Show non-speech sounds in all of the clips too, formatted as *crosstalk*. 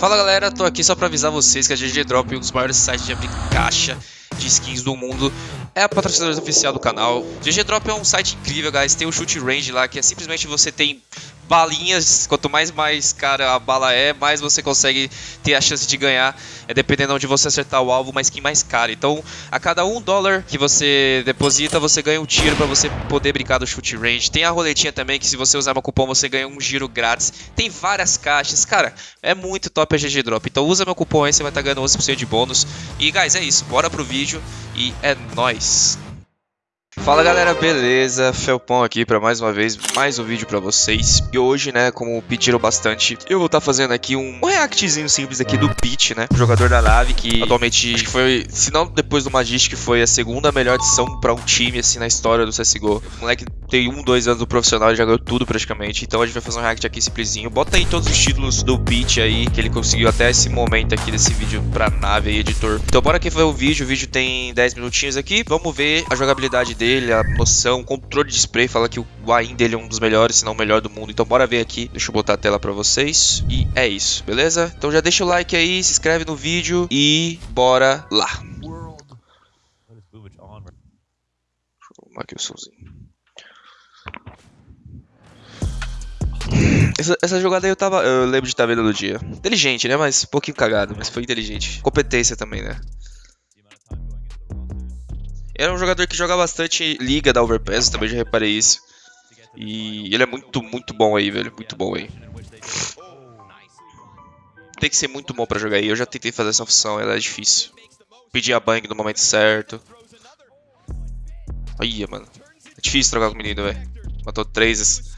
Fala galera, tô aqui só pra avisar vocês que a GG Drop, um dos maiores sites de abrir caixa de skins do mundo, é a patrocinadora oficial do canal. GG Drop é um site incrível, guys. Tem o shoot range lá, que é simplesmente você tem balinhas. Quanto mais mais cara a bala é, mais você consegue ter a chance de ganhar. É dependendo onde você acertar o alvo, uma skin mais cara. Então, a cada um dólar que você deposita, você ganha um tiro para você poder brincar do shoot range. Tem a roletinha também, que se você usar meu cupom, você ganha um giro grátis. Tem várias caixas. Cara, é muito top a GG Drop. Então usa meu cupom aí, você vai estar tá ganhando 11% de bônus. E, guys, é isso. Bora pro vídeo e é nóis! Fala galera, beleza? Felpão aqui para mais uma vez, mais um vídeo para vocês. E hoje, né, como pediram bastante, eu vou estar tá fazendo aqui um, reactzinho simples aqui do Pete, né? O jogador da nave que atualmente, foi, se não depois do Magic, foi a segunda melhor adição para um time, assim, na história do CSGO. O moleque tem um, dois anos do profissional já ganhou tudo praticamente. Então a gente vai fazer um react aqui simplesinho. Bota aí todos os títulos do Pete aí, que ele conseguiu até esse momento aqui desse vídeo pra nave aí, editor. Então bora aqui ver o vídeo. O vídeo tem 10 minutinhos aqui. Vamos ver a jogabilidade dele, a noção, controle de spray, fala que o AIM dele é um dos melhores, se não o melhor do mundo. Então bora ver aqui, deixa eu botar a tela pra vocês. E é isso, beleza? Então já deixa o like aí, se inscreve no vídeo e bora lá. Aqui o somzinho. Essa, essa, jogada aí eu tava. Eu lembro de estar vendo no dia. Inteligente, né? Mas um pouquinho cagado, mas foi inteligente. Competência também, né? Era um jogador que joga bastante liga da Overpass, também já reparei isso. E ele é muito, muito bom aí, velho. Muito bom aí. Tem que ser muito bom pra jogar aí. Eu já tentei fazer essa função, ela é difícil. Pedir a bang no momento certo. Aí, mano. É difícil trocar com o menino, velho. Matou três.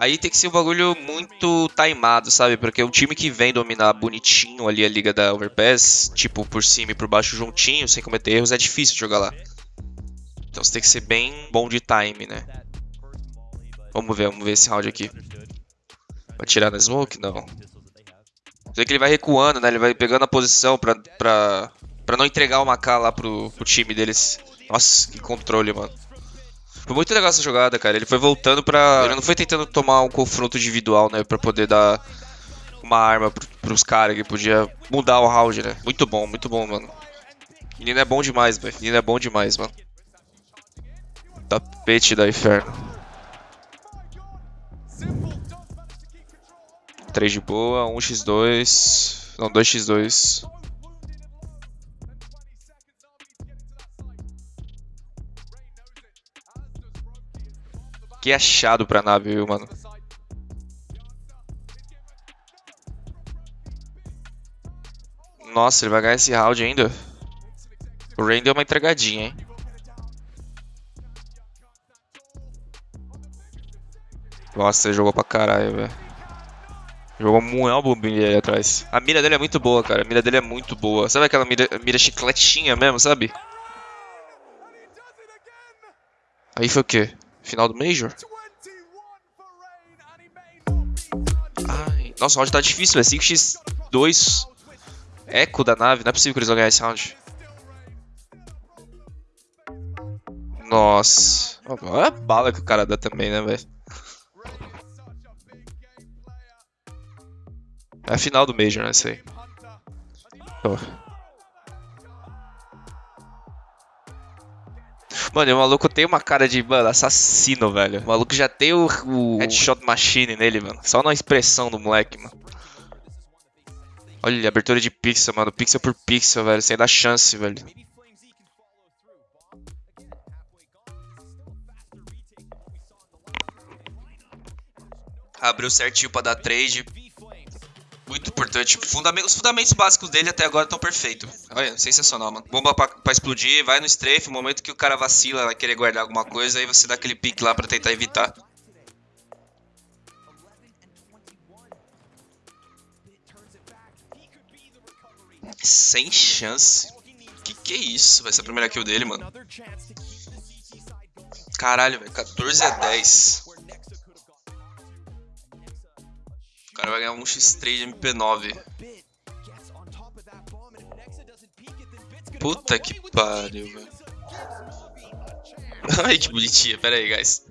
Aí tem que ser um bagulho muito timado, sabe? Porque um time que vem dominar bonitinho ali a liga da Overpass, tipo por cima e por baixo juntinho, sem cometer erros, é difícil jogar lá. Então você tem que ser bem bom de time, né? Vamos ver, vamos ver esse round aqui. Vai tirar na smoke? Não. Sei que ele vai recuando, né? Ele vai pegando a posição pra, pra, pra não entregar o Maká lá pro, pro time deles. Nossa, que controle, mano. Foi muito legal essa jogada, cara. Ele foi voltando pra. Ele não foi tentando tomar um confronto individual, né? Pra poder dar uma arma pros caras que podia mudar o round, né? Muito bom, muito bom, mano. Menino é bom demais, velho. Menino é bom demais, mano. Tapete da inferno. 3 de boa, 1x2. Não, 2x2. Que achado pra nave, viu, mano? Nossa, ele vai ganhar esse round ainda. O Rain deu uma entregadinha, hein? Nossa, ele jogou pra caralho, velho. Jogou muito bombinha ali atrás. A mira dele é muito boa, cara. A mira dele é muito boa. Sabe aquela mira, mira chicletinha mesmo, sabe? Aí foi o quê? Final do Major? Ai, nossa, o round tá difícil, é 5x2 eco da nave. Não é possível que eles vão ganhar esse round. Nossa. Olha a bala que o cara dá também, né, velho? É a final do Major, né, isso aí. Oh. Mano, o maluco tem uma cara de, mano, assassino, velho. O maluco já tem o, o headshot machine nele, mano. Só na expressão do moleque, mano. Olha, abertura de pixel, mano. Pixel por pixel, velho. Sem dar chance, velho. Abriu certinho pra dar trade. Muito importante. Fundamentos, os fundamentos básicos dele até agora estão perfeitos. Olha, sensacional, mano. Bomba pra, pra, explodir, vai no strafe. No momento que o cara vacila, vai querer guardar alguma coisa, aí você dá aquele pique lá pra tentar evitar. Sem chance. Que que é isso? Vai ser a primeira kill dele, mano. Caralho, velho. 14 a 10. cara vai ganhar um X3 MP9. Puta que pariu, velho. *laughs* Ai, que bonitinha. Pera aí, guys.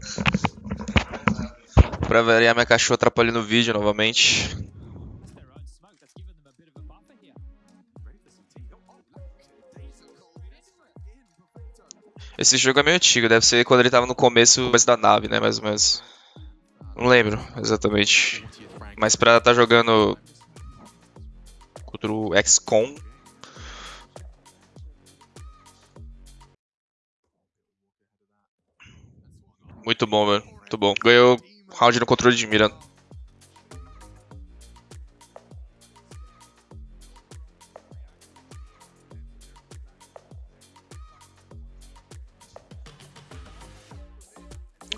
pra variar, minha cachorra atrapalhando o vídeo novamente. Esse jogo é meio antigo, deve ser quando ele tava no começo, começo da nave, né, mais ou menos. Não lembro exatamente. Mas pra estar tá jogando contra o XCOM. Muito bom, velho. Muito bom. Ganhou round no controle de mira.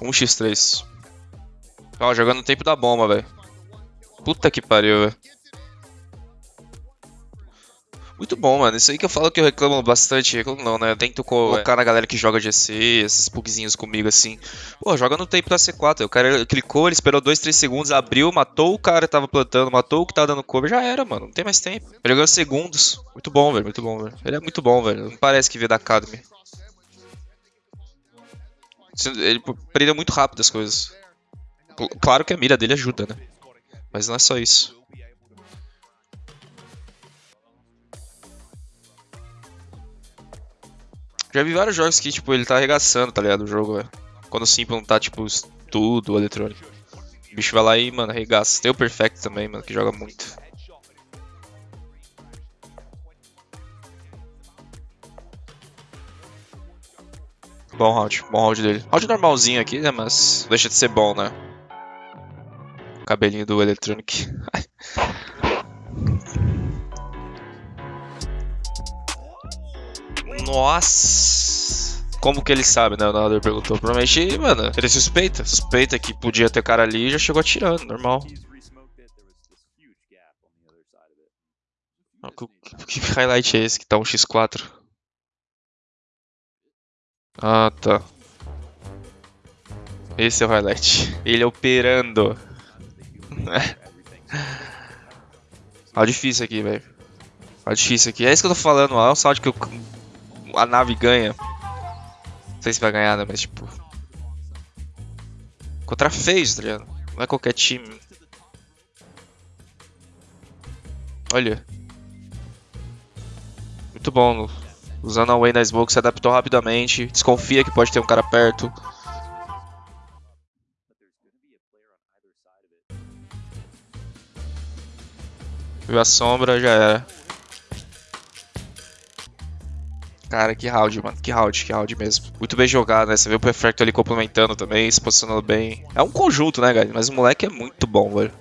Um x 3 Ó, jogando no tempo da bomba, velho. Puta que pariu, velho. Muito bom, mano. Isso aí que eu falo que eu reclamo bastante. Reclamo não, né? Eu tento colocar na galera que joga GC, esses bugzinhos comigo assim. Pô, joga no tempo da C4. O cara clicou, ele esperou 2, 3 segundos, abriu, matou o cara que tava plantando, matou o que tava dando cover, já era, mano. Não tem mais tempo. Ele ganhou segundos. Muito bom, velho. Muito bom, velho. Ele é muito bom, velho. Não parece que veio da Academy. Ele prendeu muito rápido as coisas. Claro que a mira dele ajuda, né? Mas não é só isso. Já vi vários jogos que, tipo, ele tá arregaçando, tá ligado? O jogo, velho. Quando o Simple não tá, tipo, tudo eletrônico. O bicho vai lá e, mano, arregaça. Tem o Perfect também, mano, que joga muito. Bom round, bom round dele. Round normalzinho aqui, né? Mas deixa de ser bom, né? Cabelinho do Electronic. Nossa! Como que ele sabe, né? O narrador perguntou. Provavelmente, mano, ele suspeita. Suspeita que podia ter cara ali e já chegou atirando, normal. Que highlight é esse que tá um x4? Ah, tá. Esse é o highlight. Ele operando. Ah, difícil aqui, velho. Ah, difícil aqui. É isso que eu tô falando, ó. É o salto que eu... a nave ganha. Não sei se vai ganhar, né? Mas, tipo... Contra FaZe, tá ligado? Não é qualquer time. Olha. Muito bom. Usando a Way na Smoke, se adaptou rapidamente. Desconfia que pode ter um cara perto. Viu a sombra, já era. Cara, que round, mano. Que round, que round mesmo. Muito bem jogado, né? Você vê o Perfecto ali complementando também, se posicionando bem. É um conjunto, né, galera? Mas o moleque é muito bom, velho.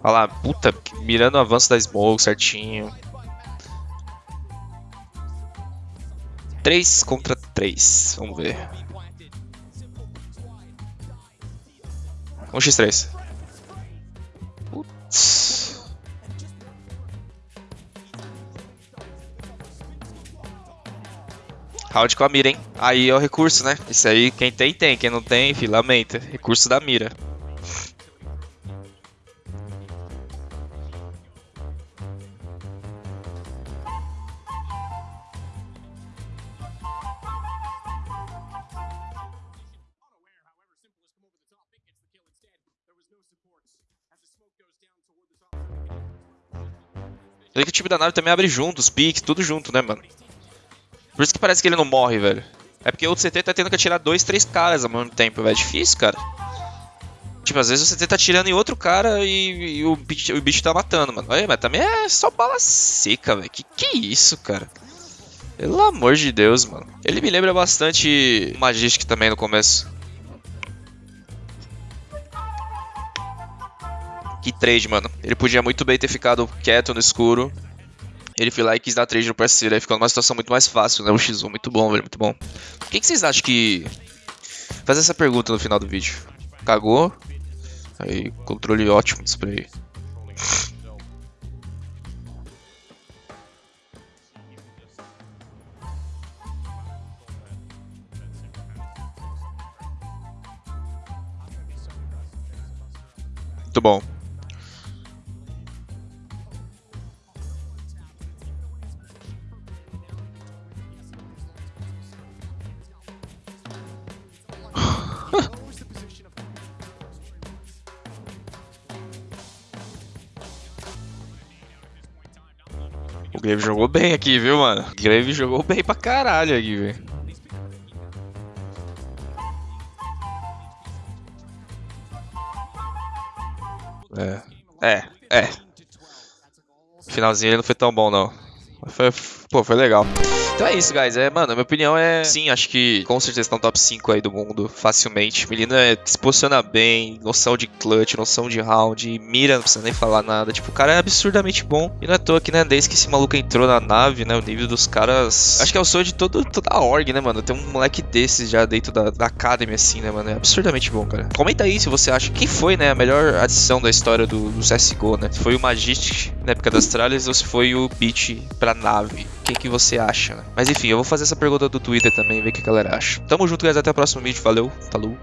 Olha lá, puta, mirando o avanço da Smoke certinho. 3 contra 3. Vamos ver. 1x3. Putz. Round com a mira, hein? Aí é o recurso, né? Isso aí, quem tem, tem. Quem não tem, enfim, lamenta. Recurso da mira. Vê que o time da nave também abre junto, os piques, tudo junto, né, mano? Por isso que parece que ele não morre, velho. É porque o CT tá tendo que atirar dois, três caras ao mesmo tempo, velho. É difícil, cara. Tipo, às vezes o CT tá atirando em outro cara e, e o, bicho, o bicho tá matando, mano. Olha, mas também é só bala seca, velho. Que que é isso, cara? Pelo amor de Deus, mano. Ele me lembra bastante o Magistic também no começo. Que trade, mano. Ele podia muito bem ter ficado quieto no escuro. Ele foi lá e quis dar trade no parceiro. Aí ficou numa situação muito mais fácil, né? O X1, muito bom, velho, muito bom. O que, que vocês acham que... Fazer essa pergunta no final do vídeo. Cagou? Aí, controle ótimo do spray. Muito bom. O Grave jogou bem aqui, viu, mano? O Grave jogou bem pra caralho aqui, velho. É, é, é. Finalzinho ele não foi tão bom, não. Mas foi, pô, foi legal. Então é isso, guys. É, mano, minha opinião é. Sim, acho que com certeza tá no top 5 aí do mundo, facilmente. Menina é, se posiciona bem, noção de clutch, noção de round, mira, não precisa nem falar nada. Tipo, o cara é absurdamente bom. E não é à toa que, né, desde que esse maluco entrou na nave, né, o nível dos caras. Acho que é o sonho de todo, toda a org, né, mano? Tem um moleque desses já dentro da, da Academy, assim, né, mano? É absurdamente bom, cara. Comenta aí se você acha que foi, né, a melhor adição da história do, do CSGO, né? Se foi o Magistic na época das tralhas ou se foi o Beat pra nave. Que, que você acha, né? Mas enfim, eu vou fazer essa pergunta do Twitter também, ver o que a galera acha. Tamo junto, guys. Até o próximo vídeo. Valeu. Falou.